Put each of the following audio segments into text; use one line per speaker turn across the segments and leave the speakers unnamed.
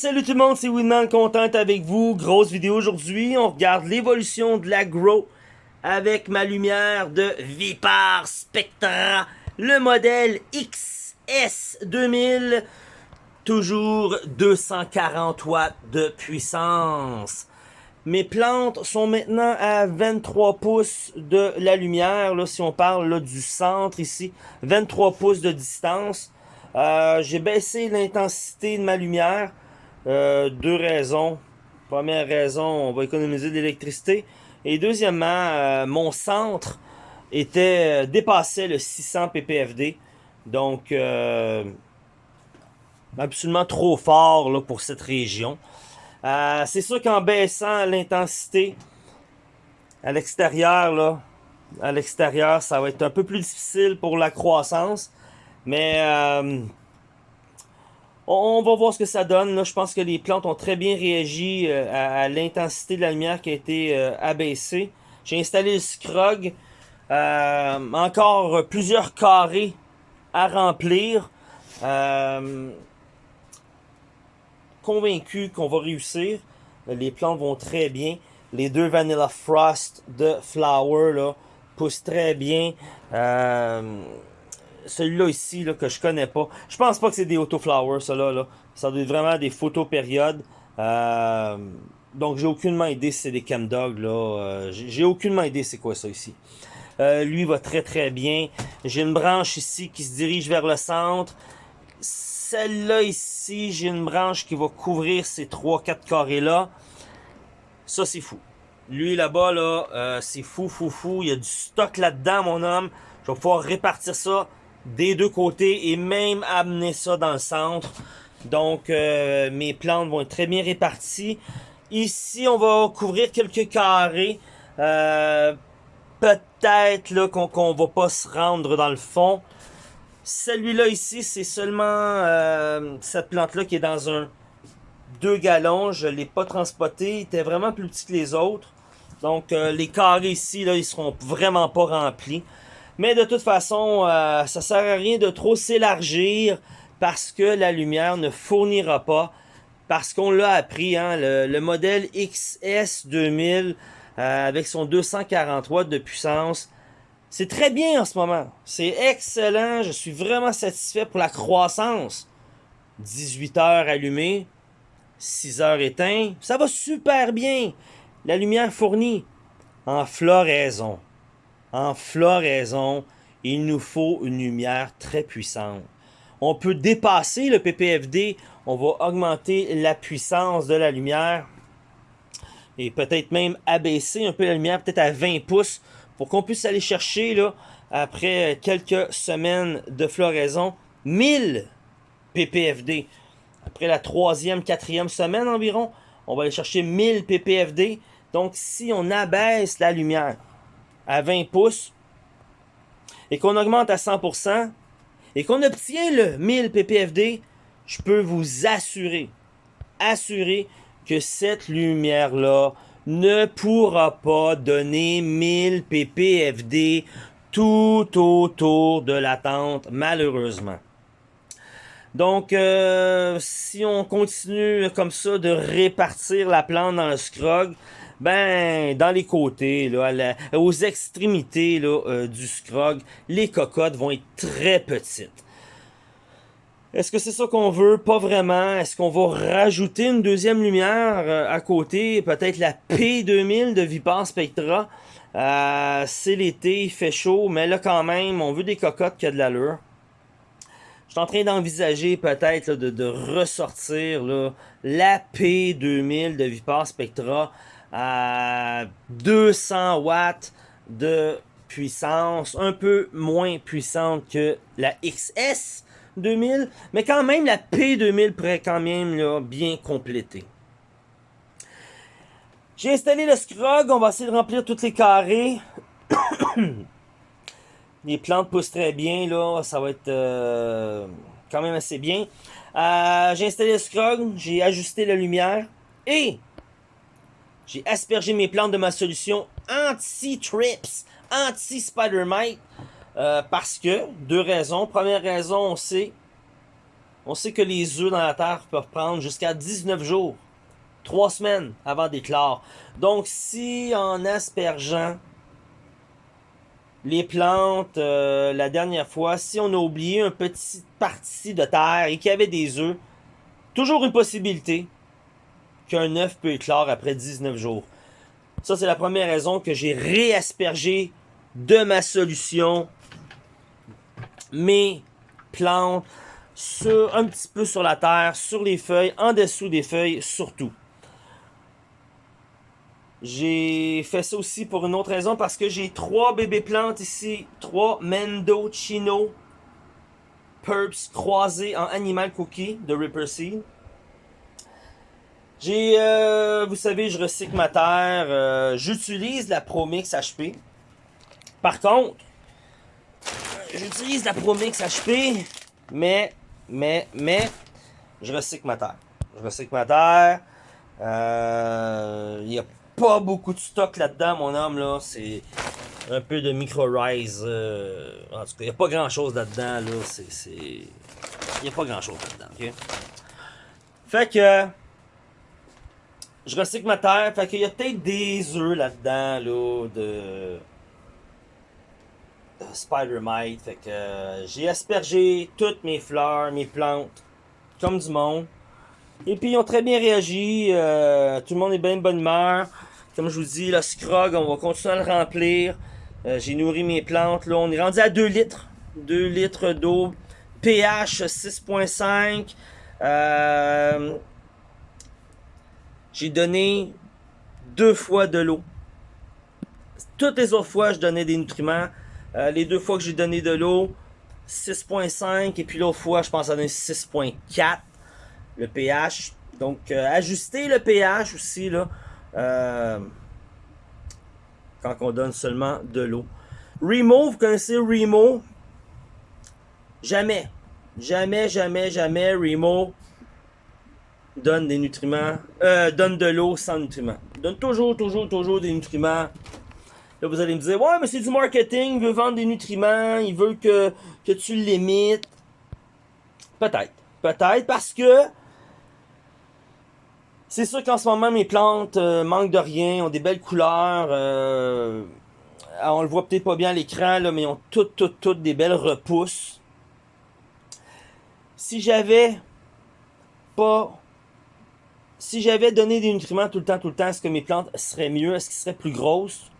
salut tout le monde, c'est Winman, content avec vous. Grosse vidéo aujourd'hui, on regarde l'évolution de la Grow avec ma lumière de Vipar Spectra, le modèle XS 2000, toujours 240 watts de puissance. Mes plantes sont maintenant à 23 pouces de la lumière, là, si on parle là, du centre ici, 23 pouces de distance. Euh, j'ai baissé l'intensité de ma lumière. Euh, deux raisons. Première raison, on va économiser de l'électricité. Et deuxièmement, euh, mon centre était dépassait le 600 ppfd. Donc, absolument trop fort là, pour cette région. C'est sûr qu'en baissant l'intensité à l'extérieur, là, à l'extérieur, ça va être un peu plus difficile pour la croissance. Mais euh, on, va voir ce que ça donne. Je pense que les plantes ont très bien réagi euh, à, l'intensité de la lumière qui a été euh, abaissée. J'ai installé le scrog. encore plusieurs carrés à remplir. convaincu qu'on va réussir. Les plantes vont très bien. Les deux Vanilla Frost de Flower là, poussent très bien. Celui-là ici, là, que je connais pas. Je pense pas que c'est des autoflowers, ça là. Ça doit être vraiment des photos périodes. Euh, donc j'ai aucunement idée si c'est des Chemdog, là. Euh, j'ai aucunement idée c'est quoi ça ici. Euh, lui va très très bien. J'ai une branche ici qui se dirige vers le centre. Celle-là ici, j'ai une branche qui va couvrir ces 3-4 carrés-là. Ça, c'est fou. Lui, là-bas, là, c'est fou, fou, fou. Il y a du stock là-dedans, mon homme. Je vais pouvoir répartir ça des deux côtés et même amener ça dans le centre. Donc, euh, mes plantes vont être très bien réparties. Ici, on va couvrir quelques carrés. Euh, peut-être qu'on ne va pas se rendre dans le fond. Celui-là ici, c'est seulement euh, cette plante-là qui est dans un 2 gallons. Je l'ai pas transporté. Il était vraiment plus petit que les autres. Donc, les carrés ici, là, ils seront vraiment pas remplis. Mais de toute façon, euh, ça sert à rien de trop s'élargir parce que la lumière ne fournira pas. Parce qu'on l'a appris, hein, le, modèle XS 2000 euh, avec son 240 watts de puissance, c'est très bien en ce moment. C'est excellent, je suis vraiment satisfait pour la croissance. 18 heures allumées, 6 heures éteintes, ça va super bien. La lumière fournie en floraison en floraison, il nous faut une lumière très puissante. On peut dépasser le PPFD, on va augmenter la puissance de la lumière et peut-être même abaisser un peu la lumière, peut-être à 20 pouces, pour qu'on puisse aller chercher, là, après quelques semaines de floraison, 1000 ppfd. Après la troisième, quatrième semaine environ, on va aller chercher 1000 ppfd. Donc, si on abaisse la lumière, à 20 pouces et qu'on augmente à 100% et qu'on obtient le 1000 ppfd, je peux vous assurer, assurer que cette lumière-là ne pourra pas donner 1000 ppfd tout autour de la tente, malheureusement. Donc, euh, si on continue comme ça de répartir la plante dans le scrog, ben, dans les côtés, là, aux extrémités là, euh, du scrog, les cocottes vont être très petites. Est-ce que c'est ça qu'on veut? Pas vraiment. Est-ce qu'on va rajouter une deuxième lumière euh, à côté? Peut-être la P2000 de Vipar Spectra. Euh, c'est l'été, il fait chaud, mais là quand même, on veut des cocottes qui a de l'allure. Je suis en train d'envisager peut-être de, ressortir là, la P2000 de Vipar Spectra à 200 watts de puissance, un peu moins puissante que la XS 2000, mais quand même la P2000 pourrait quand même là, bien compléter. J'ai installé le scrog, on va essayer de remplir tous les carrés. les plantes poussent très bien, là, ça va être euh, quand même assez bien. Euh, j'ai installé le scrog, j'ai ajusté la lumière et j'ai aspergé mes plantes de ma solution anti-trips, anti-spider mite. Euh, parce que, deux raisons. Première raison, on sait On sait que les œufs dans la terre peuvent prendre jusqu'à 19 jours, 3 semaines avant d'éclore. Donc, si en aspergeant les plantes euh, la dernière fois, si on a oublié une petite partie de terre et qu'il y avait des œufs, toujours une possibilité qu'un œuf peut éclore après 19 jours. Ça, c'est la première raison que j'ai réaspergé de ma solution mes plantes sur, un petit peu sur la terre, sur les feuilles, en dessous des feuilles surtout. J'ai fait ça aussi pour une autre raison parce que j'ai trois bébés plantes ici, trois Mendocino Purps croisés en Animal Cookie de Ripper Seed. J'ai, euh, vous savez, je recycle ma terre, euh, j'utilise la Promix HP. Par contre, j'utilise la Promix HP, mais, mais, mais, je recycle ma terre. Je recycle ma terre. Euh, il y a pas beaucoup de stock là-dedans, mon homme, là. C'est un peu de micro-rise. Euh, en tout cas, il n'y a pas grand-chose là-dedans, là. C'est... Il n'y a pas grand-chose là-dedans, OK? Fait que... Je recycle ma terre. Fait qu'il y a peut-être des œufs là-dedans, là, de... de Spider-Mite. Fait que j'ai aspergé toutes mes fleurs, mes plantes, comme du monde. Et puis ils ont très bien réagi. Euh, tout le monde est bien de bonne humeur. Comme je vous dis, le scrog, on va continuer à le remplir. Euh, j'ai nourri mes plantes. Là, on est rendu à 2 litres. 2 litres d'eau. pH 6.5. Euh, j'ai donné deux fois de l'eau. Toutes les autres fois, je donnais des nutriments. Euh, les deux fois que j'ai donné de l'eau, 6.5. Et puis l'autre fois, je pense à donner 6.4. Le pH. Donc, ajuster le pH aussi, là. Euh, quand on donne seulement de l'eau. Remo, vous connaissez Remo? Jamais. Jamais, jamais, jamais Remo donne des nutriments, euh, donne de l'eau sans nutriments. Donne toujours, toujours, toujours des nutriments. Là, vous allez me dire, ouais, mais c'est du marketing, il veut vendre des nutriments, il veut que, que tu limites. Peut-être. Peut-être parce que c'est sûr qu'en ce moment, mes plantes euh, manquent de rien, ont des belles couleurs. Euh, on le voit peut-être pas bien à l'écran, mais ont toutes, toutes, toutes des belles repousses. Si j'avais pas... Si j'avais donné des nutriments tout le temps, tout le temps, est-ce que mes plantes seraient mieux? Est-ce qu'elles seraient plus grosses?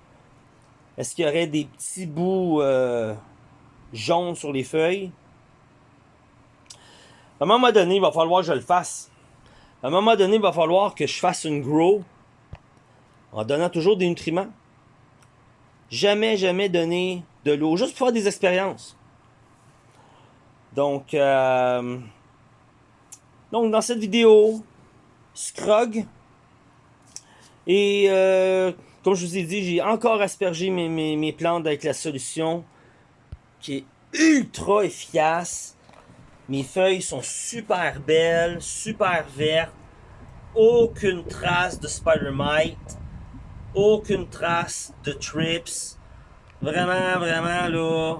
Est-ce qu'il y aurait des petits bouts euh, jaunes sur les feuilles? À un moment donné, il va falloir que je le fasse. À un moment donné, il va falloir que je fasse une grow en donnant toujours des nutriments. Jamais, jamais donner de l'eau, juste pour faire des expériences. Donc, euh, donc dans cette vidéo, Scrog. Et euh, comme je vous ai dit, j'ai encore aspergé mes, mes, mes plantes avec la solution qui est ultra efficace. Mes feuilles sont super belles, super vertes. Aucune trace de Spider-Mite. Aucune trace de Trips. Vraiment, vraiment, là,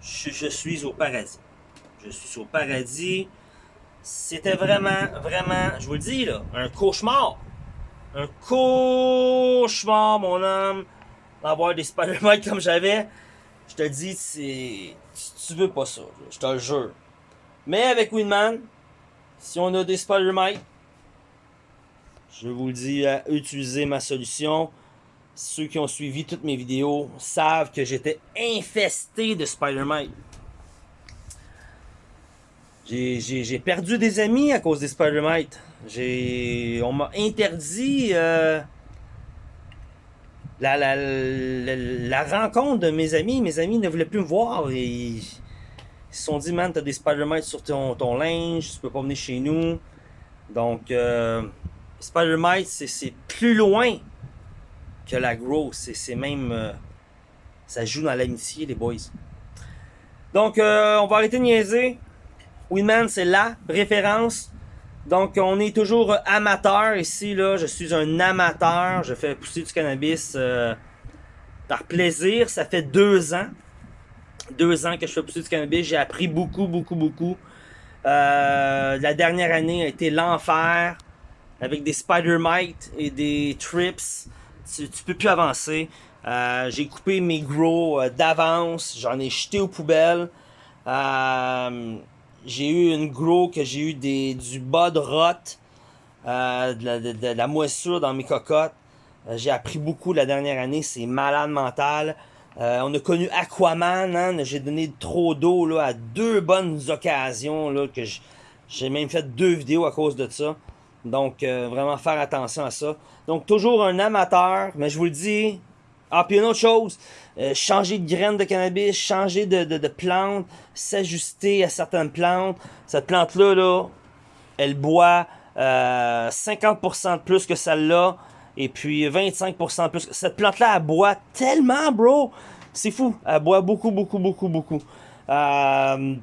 je, suis au paradis. Je suis au paradis. C'était vraiment, vraiment, je vous le dis, là, un cauchemar. Un cauchemar, mon homme, d'avoir des Spider-Mite comme j'avais. Je te dis, c'est tu veux pas ça, je te le jure. Mais avec Winman, si on a des Spider-Mite, je vous le dis, à utiliser ma solution. Ceux qui ont suivi toutes mes vidéos savent que j'étais infesté de Spider-Mite. J'ai perdu des amis à cause des Spider-Mite. On m'a interdit euh, la, rencontre de mes amis. Mes amis ne voulaient plus me voir. Et ils se sont dit, man, t'as des Spider-Mite sur ton, ton, linge, tu peux pas venir chez nous. Donc, euh, Spider-Mite, c'est plus loin que la Grow. C'est même... Euh, ça joue dans l'amitié, les boys. Donc, euh, on va arrêter de niaiser. Winman, c'est la référence. Donc, on est toujours amateur ici. là. Je suis un amateur. Je fais pousser du cannabis euh, par plaisir. Ça fait deux ans. Deux ans que je fais pousser du cannabis. J'ai appris beaucoup, beaucoup, beaucoup. La dernière année a été l'enfer avec des spider mites et des trips. Tu, tu peux plus avancer. Euh, j'ai coupé mes gros euh, d'avance, j'en ai jeté aux poubelles. Euh, j'ai eu une grow que j'ai eu des, du bas de rot, de, la, moissure dans mes cocottes. j'ai appris beaucoup la dernière année, c'est malade mental. on a connu Aquaman, hein, j'ai donné trop d'eau à deux bonnes occasions là, que j'ai même fait deux vidéos à cause de ça. Donc vraiment faire attention à ça. Donc toujours un amateur, mais je vous le dis, ah, puis une autre chose, euh, changer de graines de cannabis, changer de, de, de plante, s'ajuster à certaines plantes. Cette plante-là, là, elle boit euh, 50% de plus que celle-là, et puis 25% de plus. Cette plante-là, elle boit tellement, bro! C'est fou. Elle boit beaucoup, beaucoup, beaucoup, beaucoup. Euh,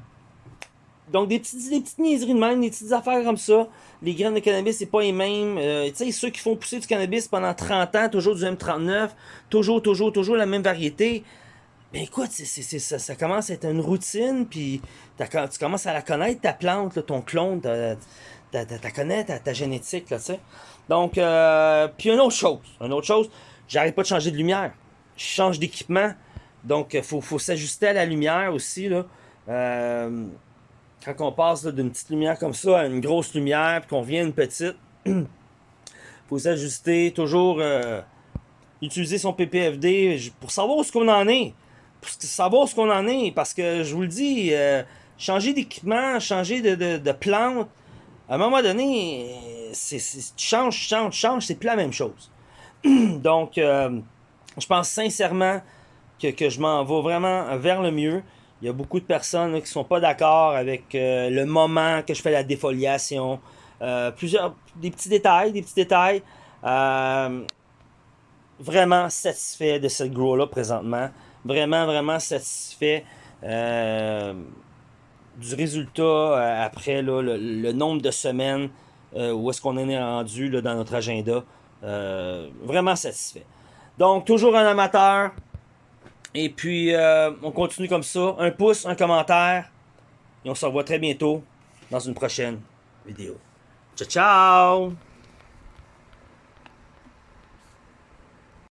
donc, des petites, des petites niaiseries de même, des petites affaires comme ça. Les graines de cannabis, c'est pas les mêmes. Euh, tu sais, ceux qui font pousser du cannabis pendant 30 ans, toujours du M39, toujours, toujours, toujours la même variété. Mais écoute, ça, commence à être une routine, puis tu commences à la connaître, ta plante, ton clone, tu connais, ta, ta, génétique, là, tu sais. Donc, euh, puis une autre chose, une autre chose, j'arrête pas de changer de lumière. Je change d'équipement, donc faut, faut s'ajuster à la lumière aussi, là. Euh, quand on passe d'une petite lumière comme ça à une grosse lumière, puis qu'on vient une petite, faut s'ajuster, toujours euh, utiliser son PPFD pour savoir où ce qu'on en est. Pour savoir ce qu'on en est, parce que je vous le dis, euh, changer d'équipement, changer de, de, de, plante, à un moment donné, c'est, tu changes, changes, changes, c'est plus la même chose. Donc, euh, je pense sincèrement que, que je m'en vais vraiment vers le mieux. Il y a beaucoup de personnes qui qui sont pas d'accord avec euh, le moment que je fais la défoliation. Euh, plusieurs, des petits détails, des petits détails. Euh, vraiment satisfait de cette grow-là présentement. Vraiment, vraiment satisfait du résultat après le, nombre de semaines où est-ce qu'on est rendu là, dans notre agenda. vraiment satisfait. Donc, toujours un amateur, et puis, euh, on continue comme ça. Un pouce, un commentaire. Et on se revoit très bientôt dans une prochaine vidéo. Ciao, ciao!